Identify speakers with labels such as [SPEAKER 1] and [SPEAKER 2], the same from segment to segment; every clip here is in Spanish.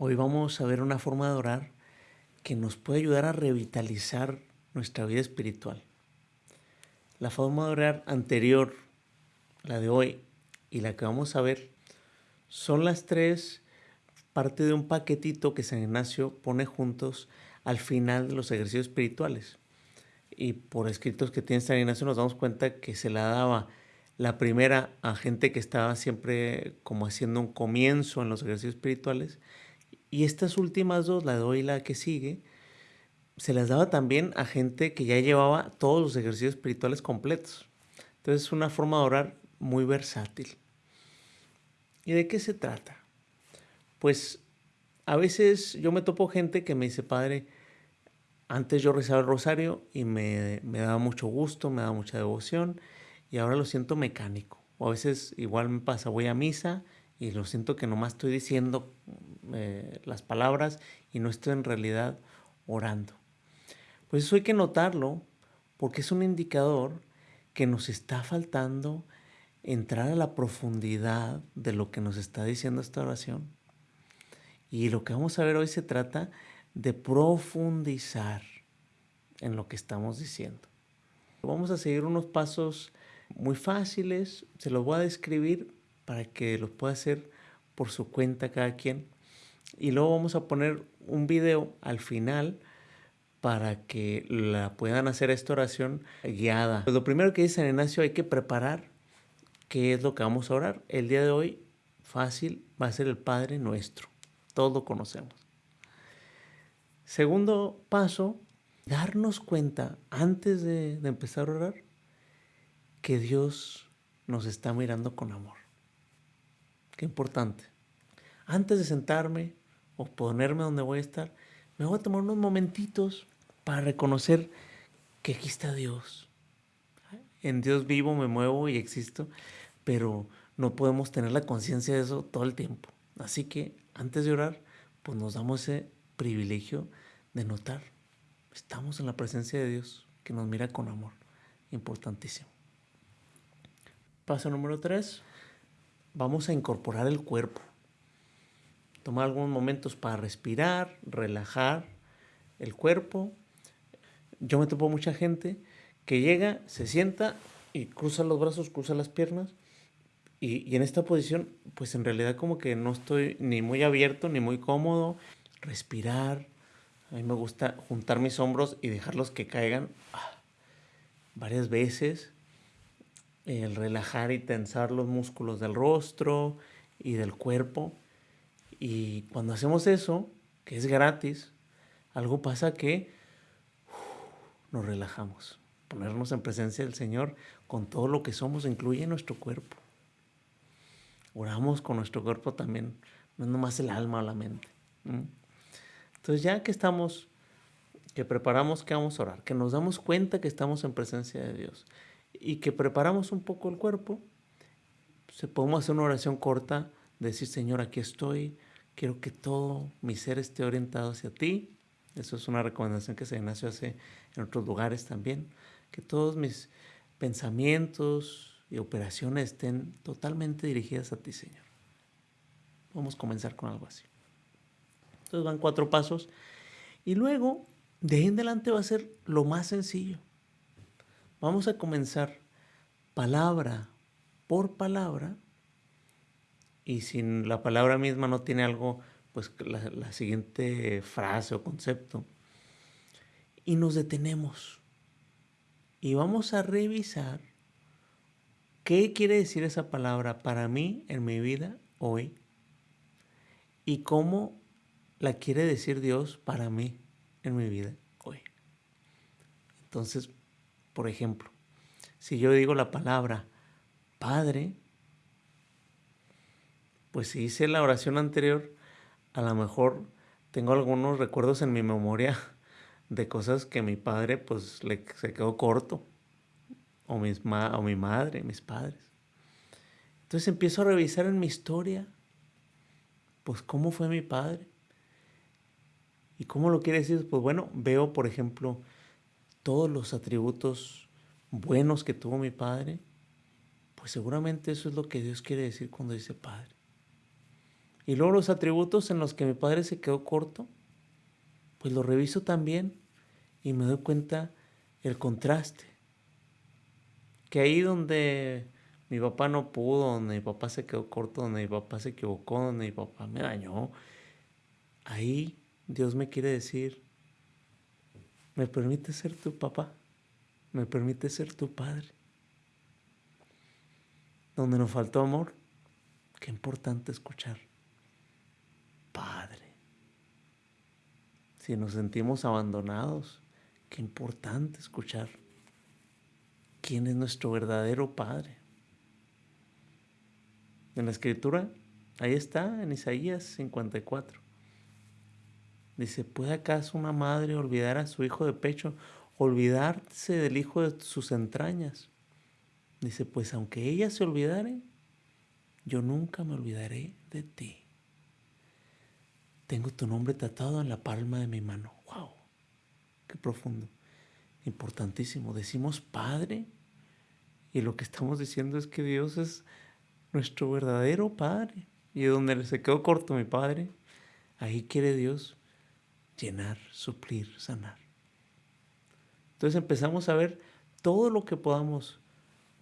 [SPEAKER 1] Hoy vamos a ver una forma de orar que nos puede ayudar a revitalizar nuestra vida espiritual. La forma de orar anterior, la de hoy y la que vamos a ver, son las tres parte de un paquetito que San Ignacio pone juntos al final de los ejercicios espirituales. Y por escritos que tiene San Ignacio nos damos cuenta que se la daba la primera a gente que estaba siempre como haciendo un comienzo en los ejercicios espirituales y estas últimas dos, la de hoy y la que sigue, se las daba también a gente que ya llevaba todos los ejercicios espirituales completos. Entonces es una forma de orar muy versátil. ¿Y de qué se trata? Pues a veces yo me topo gente que me dice, padre, antes yo rezaba el rosario y me, me daba mucho gusto, me daba mucha devoción y ahora lo siento mecánico. O a veces igual me pasa, voy a misa y lo siento que nomás estoy diciendo eh, las palabras y no estoy en realidad orando. Pues eso hay que notarlo porque es un indicador que nos está faltando entrar a la profundidad de lo que nos está diciendo esta oración. Y lo que vamos a ver hoy se trata de profundizar en lo que estamos diciendo. Vamos a seguir unos pasos muy fáciles, se los voy a describir para que los pueda hacer por su cuenta cada quien. Y luego vamos a poner un video al final para que la puedan hacer esta oración guiada. Pues lo primero que dice San Ignacio, hay que preparar qué es lo que vamos a orar. El día de hoy, fácil, va a ser el Padre Nuestro. Todos lo conocemos. Segundo paso, darnos cuenta antes de, de empezar a orar que Dios nos está mirando con amor. Qué importante. Antes de sentarme o ponerme donde voy a estar, me voy a tomar unos momentitos para reconocer que aquí está Dios. En Dios vivo, me muevo y existo, pero no podemos tener la conciencia de eso todo el tiempo. Así que antes de orar, pues nos damos ese privilegio de notar, estamos en la presencia de Dios que nos mira con amor. Importantísimo. Paso número tres, vamos a incorporar el cuerpo. Tomar algunos momentos para respirar, relajar el cuerpo. Yo me topo mucha gente que llega, se sienta y cruza los brazos, cruza las piernas. Y, y, en esta posición, pues en realidad como que no estoy ni muy abierto ni muy cómodo. Respirar. A mí me gusta juntar mis hombros y dejarlos que caigan ah, varias veces el relajar y tensar los músculos del rostro y del cuerpo. Y cuando hacemos eso, que es gratis, algo pasa que nos relajamos. Ponernos en presencia del Señor con todo lo que somos incluye nuestro cuerpo. Oramos con nuestro cuerpo también, no es nomás el alma o la mente. Entonces ya que estamos, que preparamos que vamos a orar, que nos damos cuenta que estamos en presencia de Dios, y que preparamos un poco el cuerpo, se podemos hacer una oración corta, decir, Señor, aquí estoy, quiero que todo mi ser esté orientado hacia ti. Eso es una recomendación que San Ignacio hace en otros lugares también, que todos mis pensamientos y operaciones estén totalmente dirigidas a ti, Señor. Vamos a comenzar con algo así. Entonces van cuatro pasos y luego de ahí en adelante va a ser lo más sencillo. Vamos a comenzar palabra por palabra y si la palabra misma no tiene algo, pues la, la siguiente frase o concepto. Y nos detenemos y vamos a revisar qué quiere decir esa palabra para mí en mi vida hoy y cómo la quiere decir Dios para mí en mi vida hoy. Entonces, por ejemplo, si yo digo la palabra Padre, pues si hice la oración anterior, a lo mejor tengo algunos recuerdos en mi memoria de cosas que mi padre pues le, se quedó corto, o, mis o mi madre, mis padres. Entonces empiezo a revisar en mi historia, pues cómo fue mi padre. ¿Y cómo lo quiere decir? Pues bueno, veo, por ejemplo, todos los atributos buenos que tuvo mi padre, pues seguramente eso es lo que Dios quiere decir cuando dice Padre. Y luego los atributos en los que mi padre se quedó corto, pues lo reviso también y me doy cuenta el contraste. Que ahí donde mi papá no pudo, donde mi papá se quedó corto, donde mi papá se equivocó, donde mi papá me dañó, ahí Dios me quiere decir, me permite ser tu papá, me permite ser tu padre. Donde nos faltó amor, qué importante escuchar. Padre. Si nos sentimos abandonados, qué importante escuchar. ¿Quién es nuestro verdadero Padre? En la escritura, ahí está, en Isaías 54. Dice, ¿puede acaso una madre olvidar a su hijo de pecho, olvidarse del hijo de sus entrañas? Dice, pues aunque ella se olvidare, yo nunca me olvidaré de ti. Tengo tu nombre tratado en la palma de mi mano. ¡Wow! ¡Qué profundo! Importantísimo. Decimos Padre y lo que estamos diciendo es que Dios es nuestro verdadero Padre. Y donde se quedó corto mi Padre, ahí quiere Dios llenar, suplir, sanar. Entonces empezamos a ver todo lo que podamos,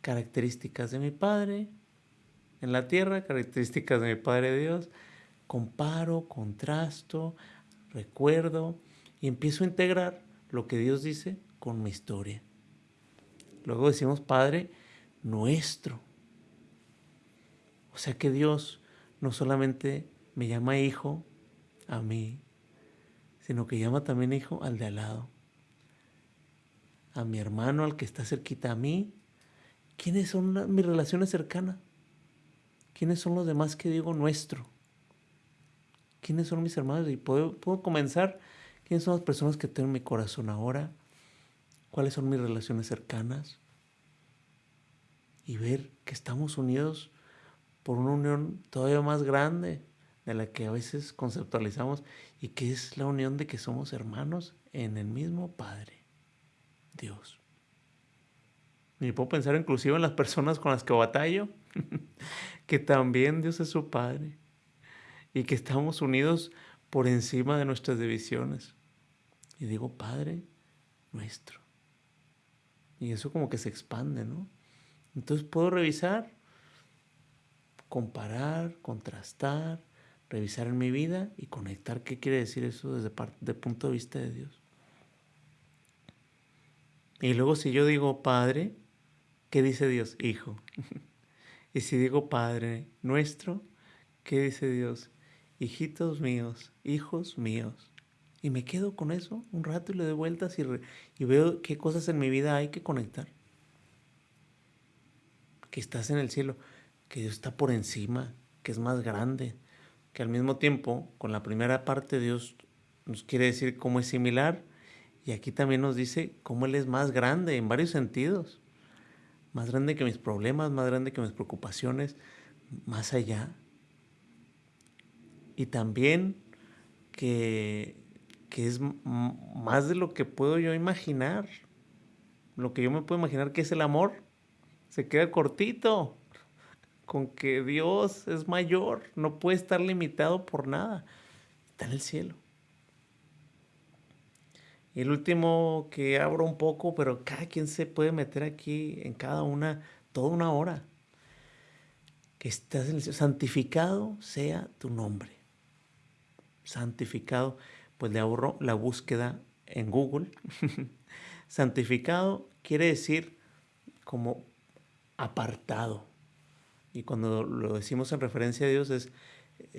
[SPEAKER 1] características de mi Padre en la tierra, características de mi Padre Dios, comparo, contrasto, recuerdo y empiezo a integrar lo que Dios dice con mi historia. Luego decimos Padre nuestro. O sea que Dios no solamente me llama hijo a mí, sino que llama también hijo al de al lado, a mi hermano, al que está cerquita a mí. ¿Quiénes son mis relaciones cercanas? ¿Quiénes son los demás que digo nuestro? ¿Quiénes son mis hermanos? Y puedo, puedo comenzar. ¿Quiénes son las personas que tengo en mi corazón ahora? ¿Cuáles son mis relaciones cercanas? Y ver que estamos unidos por una unión todavía más grande de la que a veces conceptualizamos y que es la unión de que somos hermanos en el mismo Padre, Dios. Y puedo pensar inclusive en las personas con las que batallo, que también Dios es su Padre y que estamos unidos por encima de nuestras divisiones. Y digo, Padre nuestro. Y eso como que se expande, ¿no? Entonces puedo revisar, comparar, contrastar, revisar en mi vida y conectar qué quiere decir eso desde el punto de vista de Dios. Y luego si yo digo Padre, ¿qué dice Dios? Hijo. y si digo Padre nuestro, ¿qué dice Dios? Hijitos míos, hijos míos. Y me quedo con eso un rato y le doy vueltas y, y veo qué cosas en mi vida hay que conectar. Que estás en el cielo, que Dios está por encima, que es más grande, que al mismo tiempo, con la primera parte, Dios nos quiere decir cómo es similar y aquí también nos dice cómo Él es más grande en varios sentidos. Más grande que mis problemas, más grande que mis preocupaciones, más allá. Y también que, que es más de lo que puedo yo imaginar. Lo que yo me puedo imaginar que es el amor, se queda cortito con que Dios es mayor, no puede estar limitado por nada. Está en el cielo. Y el último que abro un poco, pero cada quien se puede meter aquí en cada una, toda una hora. Que estás en el cielo. Santificado sea tu nombre. Santificado, pues le ahorro la búsqueda en Google. Santificado quiere decir como apartado y cuando lo decimos en referencia a Dios es,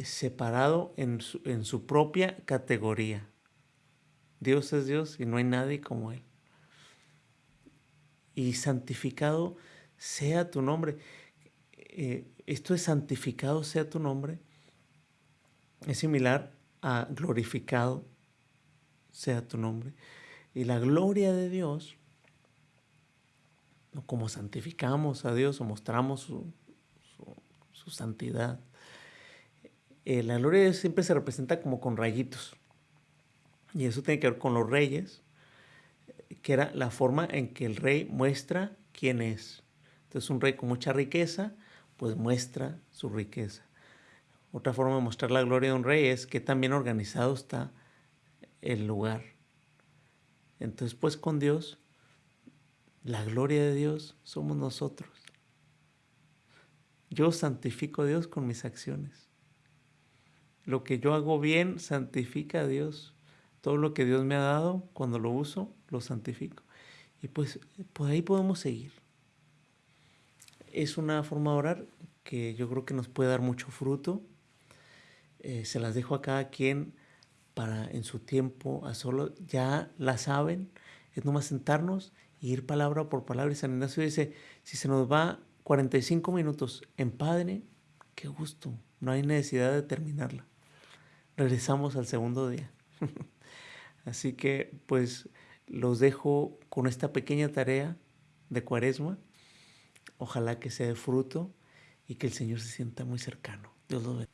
[SPEAKER 1] separado en su, en su propia categoría. Dios es Dios y no hay nadie como Él. Y santificado sea tu nombre. Eh, esto es santificado sea tu nombre. Es similar a glorificado sea tu nombre. Y la gloria de Dios, como santificamos a Dios o mostramos su, su santidad. Eh, la gloria de Dios siempre se representa como con rayitos. Y eso tiene que ver con los reyes, que era la forma en que el rey muestra quién es. Entonces un rey con mucha riqueza, pues muestra su riqueza. Otra forma de mostrar la gloria de un rey es que también organizado está el lugar. Entonces, pues con Dios, la gloria de Dios somos nosotros. Yo santifico a Dios con mis acciones. Lo que yo hago bien santifica a Dios. Todo lo que Dios me ha dado, cuando lo uso, lo santifico. Y pues por ahí podemos seguir. Es una forma de orar que yo creo que nos puede dar mucho fruto. Eh, se las dejo a cada quien para en su tiempo a solo, ya la saben, es nomás sentarnos y ir palabra por palabra. Y San Ignacio dice, si se nos va 45 minutos en Padre, qué gusto, no hay necesidad de terminarla. Regresamos al segundo día. Así que pues los dejo con esta pequeña tarea de cuaresma. Ojalá que sea de fruto y que el Señor se sienta muy cercano. Dios los bendiga.